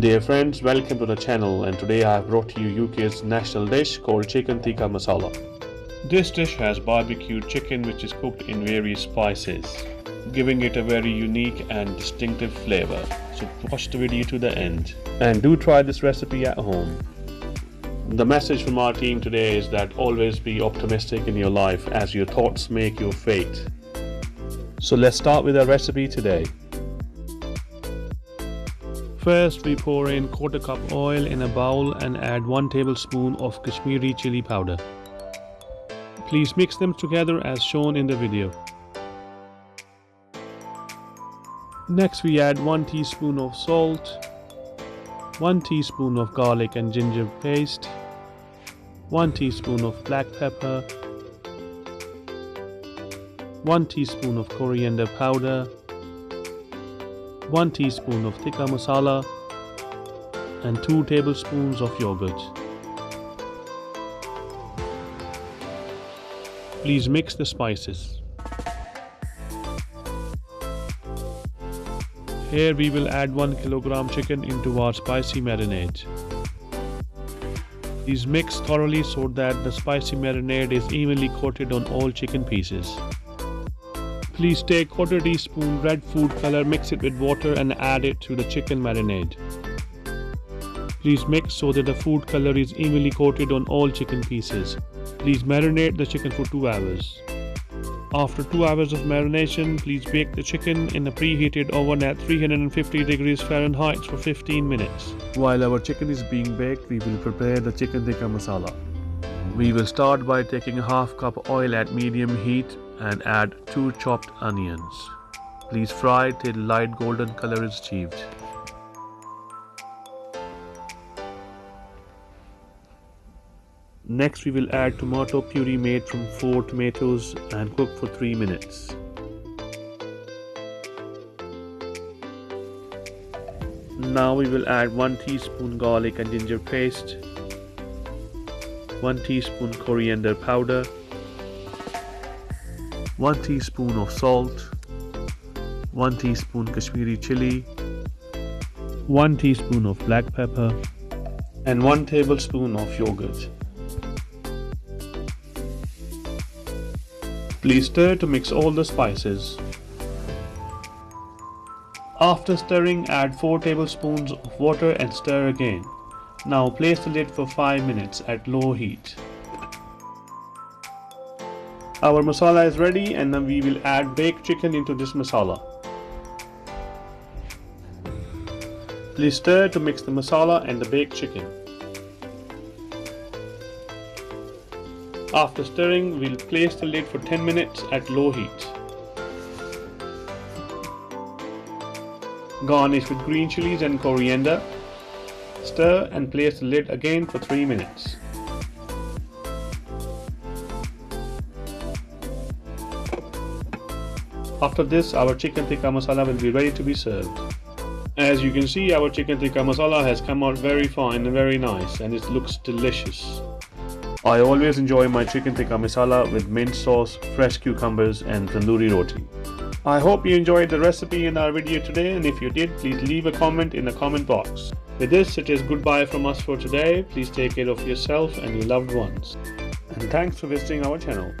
Dear friends, welcome to the channel and today I have brought to you UK's national dish called chicken tikka masala. This dish has barbecued chicken which is cooked in various spices, giving it a very unique and distinctive flavor. So watch the video to the end and do try this recipe at home. The message from our team today is that always be optimistic in your life as your thoughts make your fate. So let's start with our recipe today. First we pour in quarter cup oil in a bowl and add 1 tablespoon of Kashmiri chili powder. Please mix them together as shown in the video. Next we add 1 teaspoon of salt, 1 teaspoon of garlic and ginger paste, 1 teaspoon of black pepper, 1 teaspoon of coriander powder, 1 teaspoon of tikka masala and 2 tablespoons of yogurt. Please mix the spices. Here we will add 1 kilogram chicken into our spicy marinade. These mix thoroughly so that the spicy marinade is evenly coated on all chicken pieces. Please take quarter teaspoon red food color, mix it with water and add it to the chicken marinade. Please mix so that the food color is evenly coated on all chicken pieces. Please marinate the chicken for 2 hours. After 2 hours of marination, please bake the chicken in a preheated oven at 350 degrees Fahrenheit for 15 minutes. While our chicken is being baked, we will prepare the chicken tikka masala. We will start by taking a half cup oil at medium heat and add 2 chopped onions. Please fry till light golden color is achieved. Next we will add tomato puree made from 4 tomatoes and cook for 3 minutes. Now we will add 1 teaspoon garlic and ginger paste, 1 teaspoon coriander powder, 1 teaspoon of salt, 1 teaspoon Kashmiri chili, 1 teaspoon of black pepper, and 1 tablespoon of yogurt. Please stir to mix all the spices. After stirring, add 4 tablespoons of water and stir again. Now place the lid for 5 minutes at low heat. Our masala is ready and now we will add baked chicken into this masala. Please stir to mix the masala and the baked chicken. After stirring, we'll place the lid for 10 minutes at low heat. Garnish with green chilies and coriander. Stir and place the lid again for 3 minutes. After this, our chicken tikka masala will be ready to be served. As you can see, our chicken tikka masala has come out very fine and very nice and it looks delicious. I always enjoy my chicken tikka masala with mint sauce, fresh cucumbers and tandoori roti. I hope you enjoyed the recipe in our video today and if you did, please leave a comment in the comment box. With this, it is goodbye from us for today. Please take care of yourself and your loved ones. And thanks for visiting our channel.